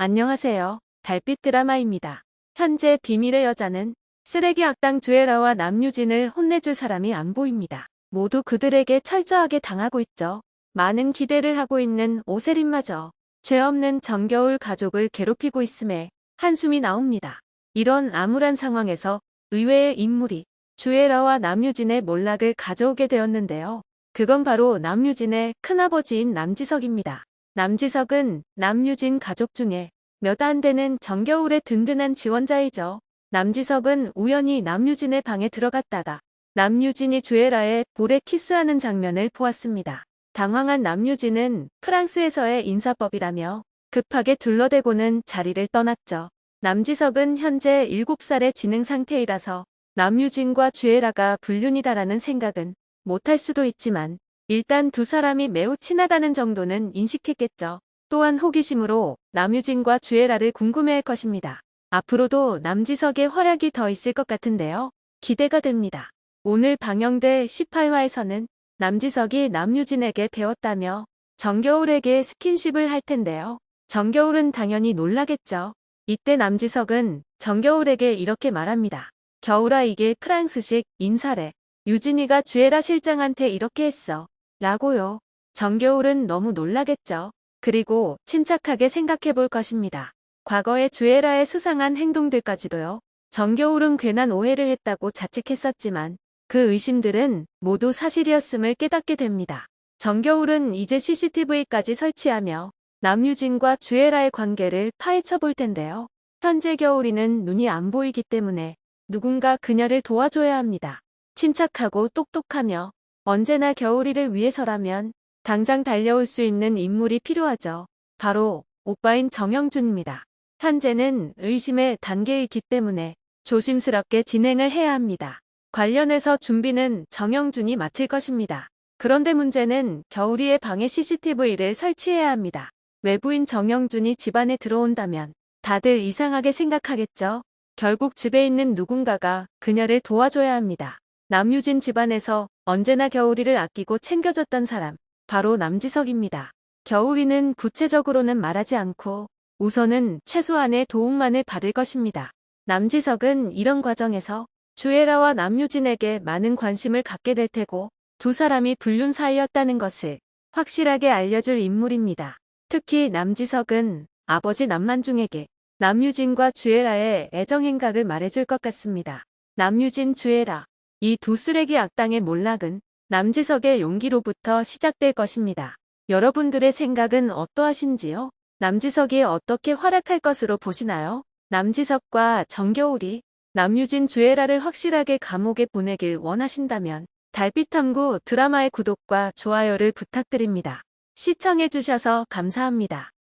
안녕하세요. 달빛 드라마입니다. 현재 비밀의 여자는 쓰레기 악당 주애라와 남유진을 혼내줄 사람이 안 보입니다. 모두 그들에게 철저하게 당하고 있죠. 많은 기대를 하고 있는 오세린마저 죄 없는 정겨울 가족을 괴롭히고 있음에 한숨이 나옵니다. 이런 암울한 상황에서 의외의 인물이 주애라와 남유진의 몰락을 가져오게 되었는데요. 그건 바로 남유진의 큰아버지인 남지석입니다. 남지석은 남유진 가족 중에 몇 안 되는 정겨울의 든든한 지원자이죠. 남지석은 우연히 남유진의 방에 들어갔다가 남유진이 주애라의 볼에 키스하는 장면을 보았습니다. 당황한 남유진은 프랑스에서의 인사법이라며 급하게 둘러대고는 자리를 떠났죠. 남지석은 현재 7살의 지능 상태이라서 남유진과 주애라가 불륜이다라는 생각은 못할 수도 있지만 일단 두 사람이 매우 친하다는 정도는 인식했겠죠. 또한 호기심으로 남유진과 주애라를 궁금해할 것입니다. 앞으로도 남지석의 활약이 더 있을 것 같은데요. 기대가 됩니다. 오늘 방영될 18화에서는 남지석이 남유진에게 배웠다며 정겨울에게 스킨십을 할 텐데요. 정겨울은 당연히 놀라겠죠. 이때 남지석은 정겨울에게 이렇게 말합니다. 겨울아 이게 프랑스식 인사래. 유진이가 주애라 실장한테 이렇게 했어. 라고요. 정겨울은 너무 놀라겠죠. 그리고 침착하게 생각해 볼 것입니다. 과거의 주애라의 수상한 행동들까지도요. 정겨울은 괜한 오해를 했다고 자책했었지만 그 의심들은 모두 사실이었음을 깨닫게 됩니다. 정겨울은 이제 CCTV까지 설치하며 남유진과 주애라의 관계를 파헤쳐 볼 텐데요. 현재 겨울이는 눈이 안 보이기 때문에 누군가 그녀를 도와줘야 합니다. 침착하고 똑똑하며 언제나 겨울이를 위해서라면 당장 달려올 수 있는 인물이 필요하죠. 바로 오빠인 정영준입니다. 현재는 의심의 단계이기 때문에 조심스럽게 진행을 해야 합니다. 관련해서 준비는 정영준이 맡을 것입니다. 그런데 문제는 겨울이의 방에 CCTV를 설치해야 합니다. 외부인 정영준이 집안에 들어온다면 다들 이상하게 생각하겠죠. 결국 집에 있는 누군가가 그녀를 도와줘야 합니다. 남유진 집안에서 언제나 겨울이를 아끼고 챙겨줬던 사람, 바로 남지석입니다. 겨울이는 구체적으로는 말하지 않고 우선은 최소한의 도움만을 받을 것입니다. 남지석은 이런 과정에서 주애라와 남유진에게 많은 관심을 갖게 될 테고 두 사람이 불륜 사이였다는 것을 확실하게 알려줄 인물입니다. 특히 남지석은 아버지 남만중에게 남유진과 주애라의 애정 행각을 말해줄 것 같습니다. 남유진, 주애라 이 두 쓰레기 악당의 몰락은 남지석의 용기로부터 시작될 것입니다. 여러분들의 생각은 어떠하신지요? 남지석이 어떻게 활약할 것으로 보시나요? 남지석과 정겨울이 남유진 주애라를 확실하게 감옥에 보내길 원하신다면 달빛탐구 드라마의 구독과 좋아요를 부탁드립니다. 시청해주셔서 감사합니다.